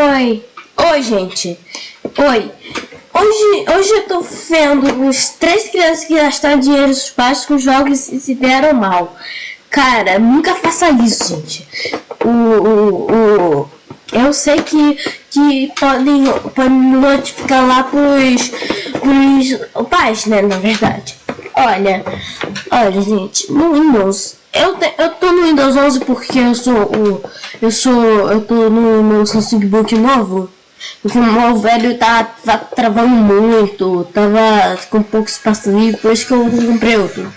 Oi. Oi, gente. Oi. Hoje, hoje eu tô vendo os três crianças que gastaram dinheiro dos pais com jogos e se deram mal. Cara, nunca faça isso, gente. O, o, o, eu sei que, que podem, podem notificar lá pros, pros pais, né, na verdade. Olha, olha, gente, no Windows, eu, te, eu tô no Windows 11 porque eu sou o, eu sou, eu tô no meu Samsung Book novo. Porque o meu velho tá, tá travando muito, tava com pouco espaço livre, por isso que eu comprei outro.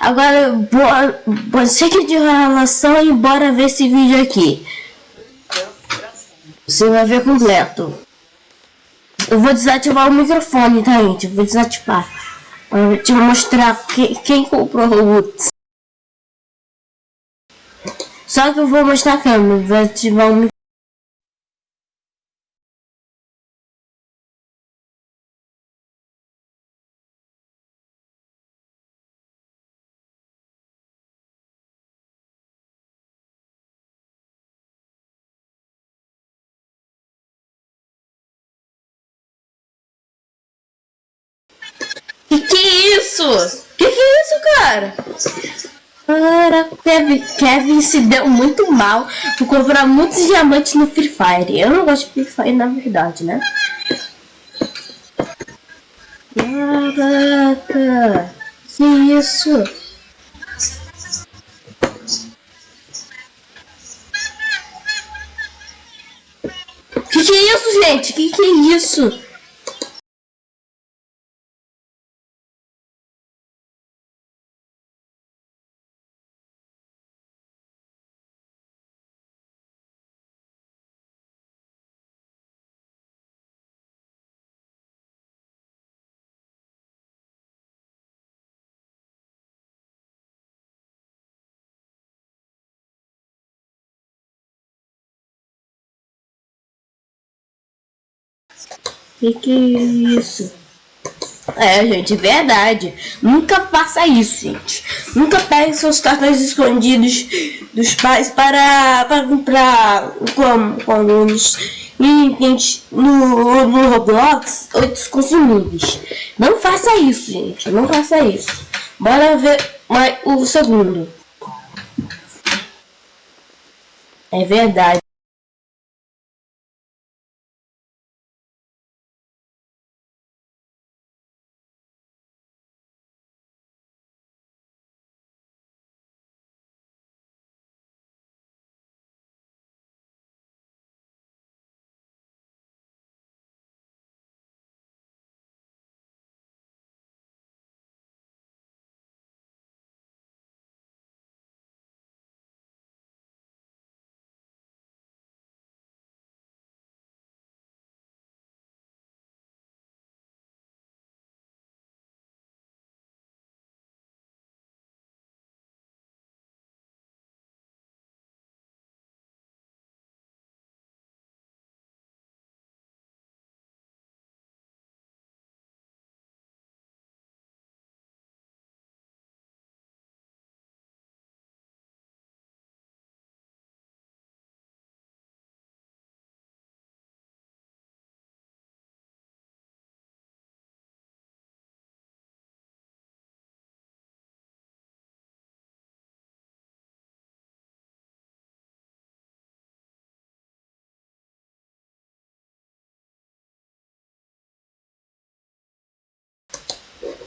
Agora, boa, boa, chega de relação e bora ver esse vídeo aqui. Você vai ver completo. Eu vou desativar o microfone, tá, gente? Eu vou desativar. Pra te mostrar que, quem comprou o Roots. Só que eu vou mostrar a câmera, vou ativar o microfone. Que que é isso? Que que é isso, cara? Cara, Kevin, Kevin se deu muito mal por comprar muitos diamantes no Free Fire. Eu não gosto de Free Fire, na verdade, né? Caraca, que isso? Que que é isso, gente? Que que é isso? Que que é isso? É, gente, verdade. Nunca faça isso, gente. Nunca pegue seus cartões escondidos dos pais para, para comprar como, como nos, no, no Roblox outros consumíveis. Não faça isso, gente. Não faça isso. Bora ver mais o segundo. É verdade.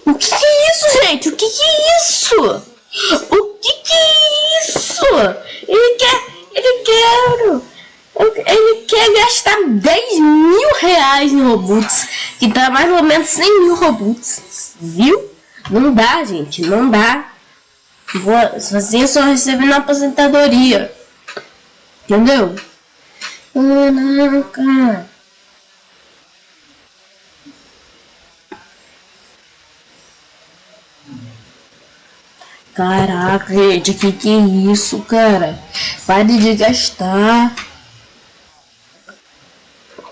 O que, que é isso, gente? O que, que é isso? O que, que é isso? Ele quer. Ele quer. Ele quer gastar 10 mil reais em Robux. Que dá mais ou menos 100 mil Robux. Viu? Não dá, gente. Não dá. Vou, assim só receber na aposentadoria. Entendeu? Não, Caraca, gente, que que é isso, cara? Pare de gastar.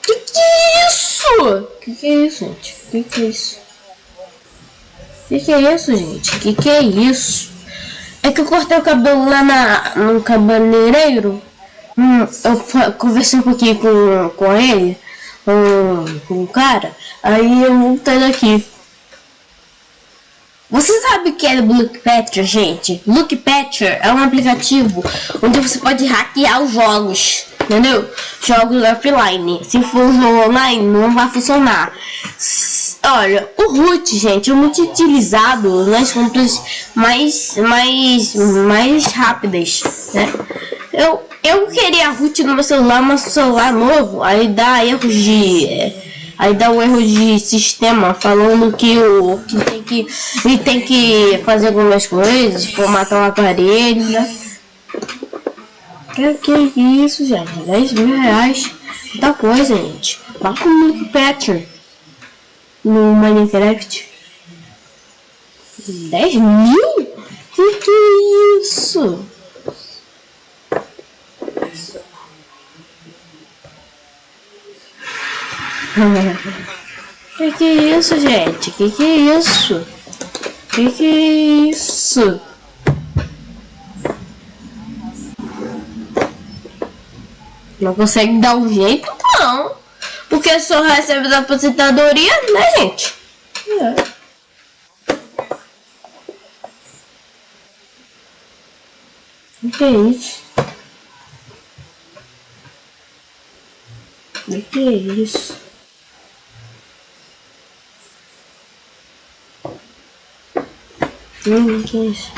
Que que é isso? Que que é isso, gente? Que que é isso? Que que é isso, gente? Que que é isso? É que eu cortei o cabelo lá na, no cabeleireiro. Hum, eu conversei um pouquinho com, com ele, com, com o cara, aí eu voltei daqui. Você sabe o que é o Lookpatcher, gente? Lookpatcher é um aplicativo onde você pode hackear os jogos, entendeu? Jogos offline. Se for online, não vai funcionar. Olha, o root, gente, é muito utilizado nas compras mais, mais, mais rápidas, né? Eu, eu queria root no meu celular, mas o celular novo, aí dá erros de... Aí dá um erro de sistema falando que o que tem que ele tem que fazer algumas coisas, formatar o aparelho, né? Que, que isso, gente? 10 mil reais. Muita coisa, gente. Vá com o Nick Patcher no Minecraft. 10 mil? Que que é isso? que que é isso, gente? Que que é isso? Que que é isso? Não consegue dar um jeito, não. Porque só recebe da aposentadoria, né, gente? É. O que é isso? O que é isso? Hum, que é isso?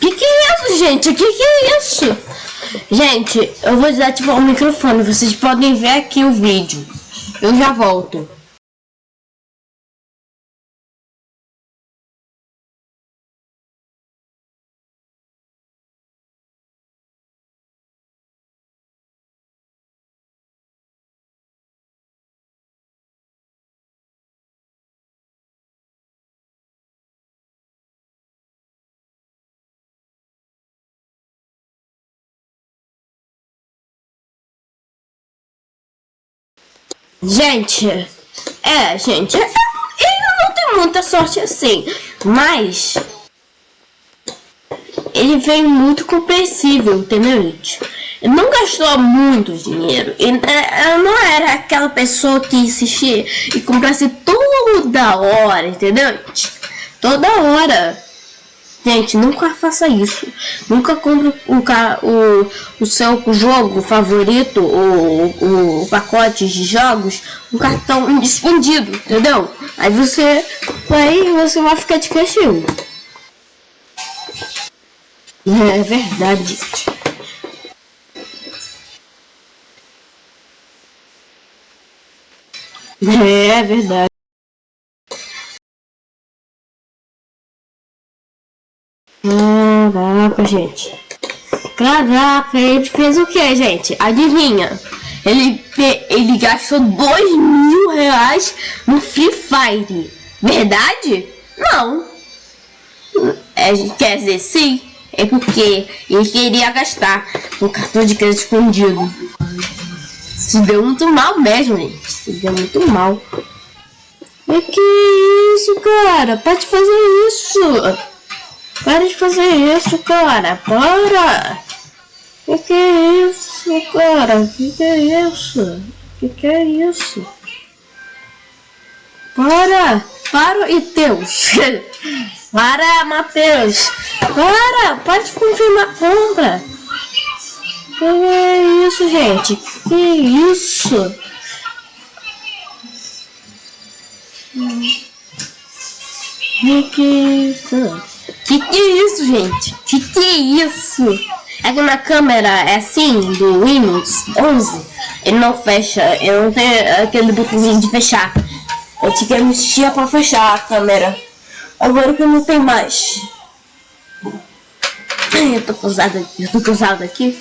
Que que é isso, gente? Que que é isso? Gente, eu vou desativar o microfone. Vocês podem ver aqui o vídeo. Eu já volto. Gente, é, gente, ele não tem muita sorte assim, mas ele veio muito compreensível, entendeu, gente? Ele não gastou muito dinheiro, é, não era aquela pessoa que insistia e comprasse toda hora, entendeu, gente? Toda hora. Gente, nunca faça isso. Nunca compre o, o, o seu jogo favorito, o, o pacote de jogos, um cartão escondido, entendeu? Aí você vai, você vai ficar de castigo. É verdade. É verdade. Caraca, gente. Caraca, ele fez o que, gente? Adivinha? Ele, ele gastou dois mil reais no Free Fire. Verdade? Não. É, quer dizer, sim. É porque ele queria gastar um cartão de crédito escondido. Se deu muito mal mesmo, gente. Se deu muito mal. É que isso, cara? Pode fazer isso. Para de fazer isso, cara. Para. Que que é isso, cara? Que que é isso? Que que é isso? Para. Para e Deus. Para, Matheus. Para. Pode confirmar a compra. Que é isso, gente? Que é isso? Que que é isso? Que que é isso, gente? Que que é isso? É que na câmera é assim, do Windows 11, ele não fecha, eu não tenho aquele botãozinho de fechar. Eu tinha que mexer pra fechar a câmera. Agora que não tem mais. Eu tô cansada eu tô cansada aqui.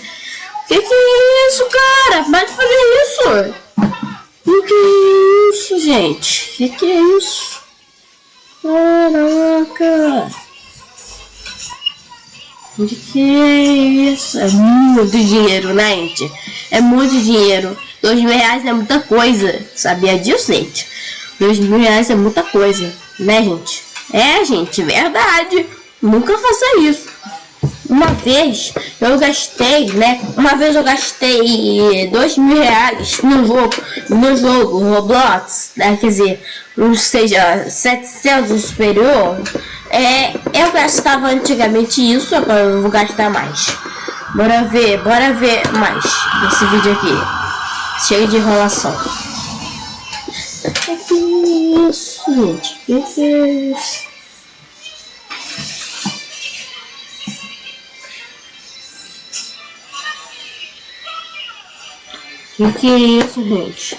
Que que é isso, cara? Vai fazer isso! Que que é isso, gente? Que que é isso? Caraca! De que isso? É muito dinheiro, né, gente? É muito dinheiro. Dois mil reais é muita coisa. Sabia disso, gente? Dois mil reais é muita coisa, né, gente? É, gente, verdade. Nunca faça isso. Uma vez eu gastei, né? Uma vez eu gastei dois mil reais no jogo, no jogo Roblox, né? Quer dizer, ou seja, 700 superior. É, eu gastava antigamente isso, agora eu vou gastar mais. Bora ver, bora ver mais desse vídeo aqui. Cheio de enrolação. Que isso, gente? Que é isso? O que é isso, gente?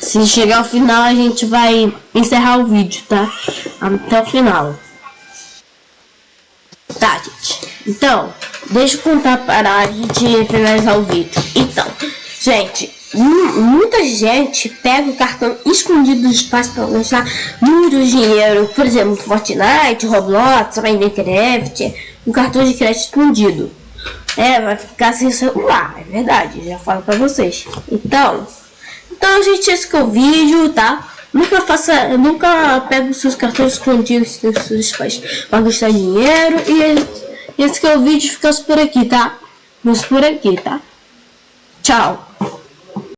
Se chegar ao final, a gente vai encerrar o vídeo, tá? Até o final. Tá, gente. Então, deixa eu contar para a gente finalizar o vídeo. Então, gente, muita gente pega o cartão escondido do espaço para gastar muito dinheiro. Por exemplo, Fortnite, Roblox, Minecraft, um cartão de crédito escondido. É, vai ficar sem celular, é verdade, já falo pra vocês. Então, então gente, esse que é o vídeo, tá? Nunca faça, nunca pega os seus cartões escondidos dos seus pais pra gastar dinheiro. E esse que é o vídeo, fica por aqui, tá? Vamos por aqui, tá? Tchau.